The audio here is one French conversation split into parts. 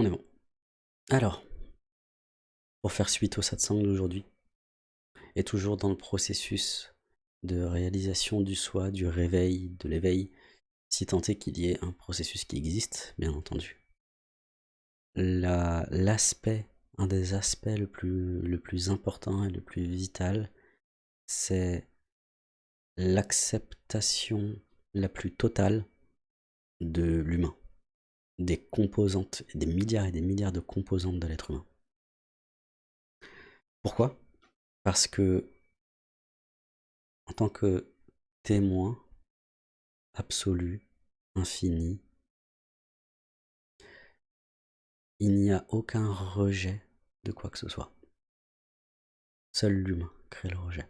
On est bon. Alors, pour faire suite au satsang d'aujourd'hui, et toujours dans le processus de réalisation du soi, du réveil, de l'éveil, si tant est qu'il y ait un processus qui existe, bien entendu. L'aspect, un des aspects le plus, le plus important et le plus vital, c'est l'acceptation la plus totale de l'humain des composantes, des milliards et des milliards de composantes de l'être humain. Pourquoi? Parce que, en tant que témoin absolu, infini, il n'y a aucun rejet de quoi que ce soit. Seul l'humain crée le rejet.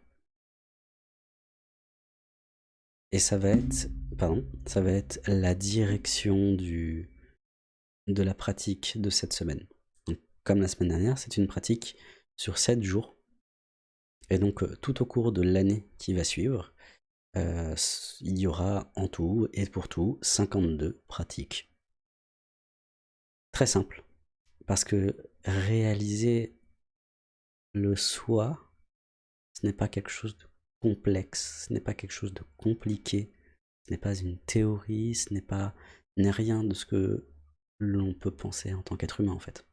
Et ça va être, pardon, ça va être la direction du, de la pratique de cette semaine. comme la semaine dernière, c'est une pratique sur 7 jours. Et donc euh, tout au cours de l'année qui va suivre, euh, il y aura en tout et pour tout 52 pratiques. Très simple, parce que réaliser le soi, ce n'est pas quelque chose de complexe, ce n'est pas quelque chose de compliqué, ce n'est pas une théorie, ce n'est pas n'est rien de ce que l'on peut penser en tant qu'être humain en fait.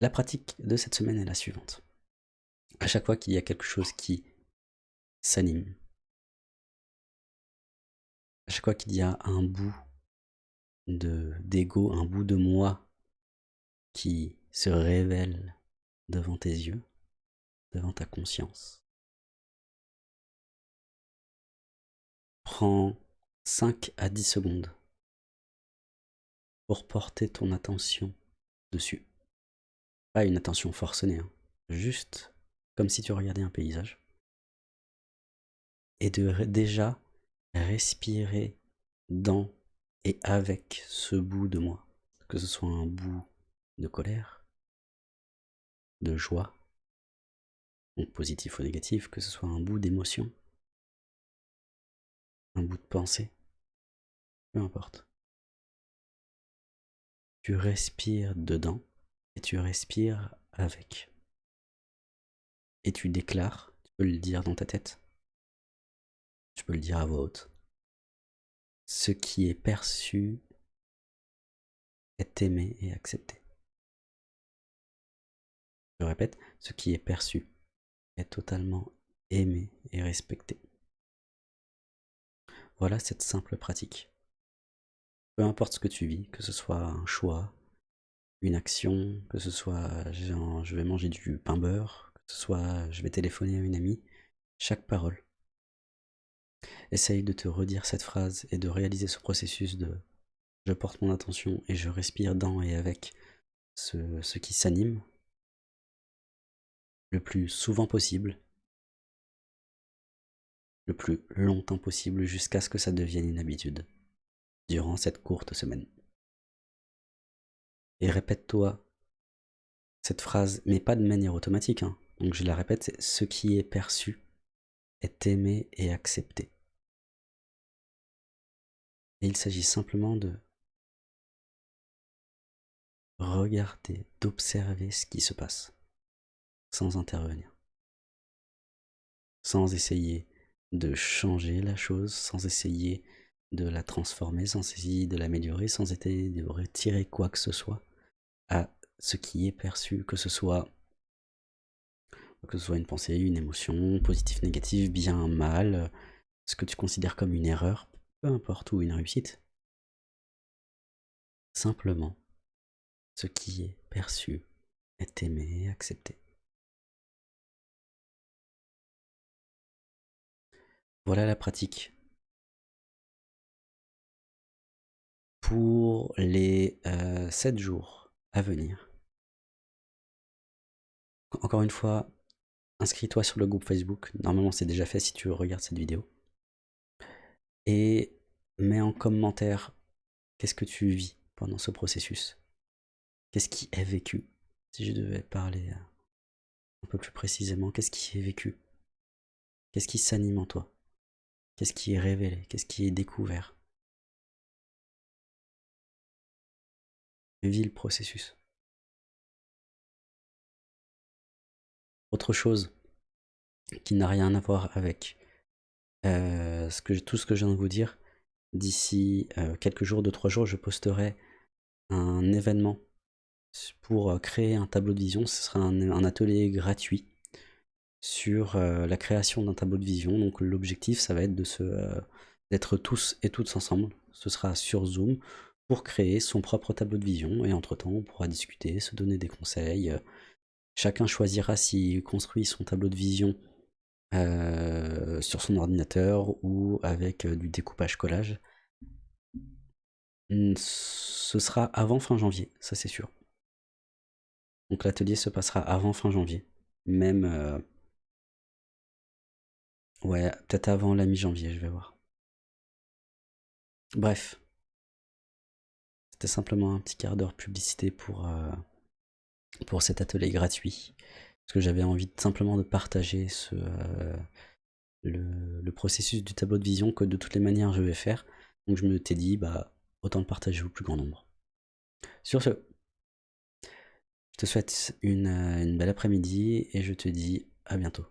La pratique de cette semaine est la suivante. À chaque fois qu'il y a quelque chose qui s'anime, à chaque fois qu'il y a un bout d'ego, un bout de moi qui se révèle devant tes yeux, devant ta conscience, prends 5 à 10 secondes pour porter ton attention dessus. Pas une attention forcenée, hein. juste comme si tu regardais un paysage. Et de déjà respirer dans et avec ce bout de moi. Que ce soit un bout de colère, de joie, positif ou négatif, que ce soit un bout d'émotion, un bout de pensée, peu importe. Tu respires dedans et tu respires avec. Et tu déclares, tu peux le dire dans ta tête, tu peux le dire à voix haute. Ce qui est perçu est aimé et accepté. Je répète, ce qui est perçu est totalement aimé et respecté. Voilà cette simple pratique. Peu importe ce que tu vis, que ce soit un choix, une action, que ce soit je vais manger du pain beurre, que ce soit je vais téléphoner à une amie, chaque parole. Essaye de te redire cette phrase et de réaliser ce processus de je porte mon attention et je respire dans et avec ce, ce qui s'anime le plus souvent possible le plus longtemps possible jusqu'à ce que ça devienne une habitude durant cette courte semaine. Et répète-toi cette phrase, mais pas de manière automatique. Hein. Donc je la répète, c'est ce qui est perçu est aimé et accepté. Et il s'agit simplement de regarder, d'observer ce qui se passe, sans intervenir, sans essayer de changer la chose sans essayer de la transformer, sans essayer de l'améliorer, sans essayer de retirer quoi que ce soit à ce qui est perçu, que ce soit une pensée, une émotion, positif, négatif, bien, mal, ce que tu considères comme une erreur, peu importe, ou une réussite. Simplement, ce qui est perçu est aimé accepté. Voilà la pratique. Pour les 7 euh, jours à venir. Encore une fois, inscris-toi sur le groupe Facebook. Normalement, c'est déjà fait si tu regardes cette vidéo. Et mets en commentaire qu'est-ce que tu vis pendant ce processus. Qu'est-ce qui est vécu? Si je devais parler euh, un peu plus précisément, qu'est-ce qui est vécu? Qu'est-ce qui s'anime en toi? Qu'est-ce qui est révélé? Qu'est-ce qui est découvert? Vis le processus. Autre chose qui n'a rien à voir avec euh, tout ce que je viens de vous dire, d'ici euh, quelques jours, deux, trois jours, je posterai un événement pour euh, créer un tableau de vision. Ce sera un, atelier gratuit sur la création d'un tableau de vision. Donc l'objectif, ça va être se d'être tous et toutes ensemble. Ce sera sur Zoom pour créer son propre tableau de vision. Et entre-temps, on pourra discuter, se donner des conseils. Chacun choisira s'il construit son tableau de vision euh, sur son ordinateur ou avec euh, du découpage collage. Ce sera avant fin janvier, ça c'est sûr. Donc l'atelier se passera avant fin janvier. Même... Euh, ouais, peut-être avant la mi-janvier, je vais voir. Bref. C'était simplement un petit quart d'heure publicité pour, pour cet atelier gratuit parce que j'avais envie simplement de partager euh, le, processus du tableau de vision que de toutes les manières je vais faire. Donc je me t'ai dit, bah, autant le partager au plus grand nombre. Sur ce, je te souhaite une, une belle après-midi et je te dis à bientôt.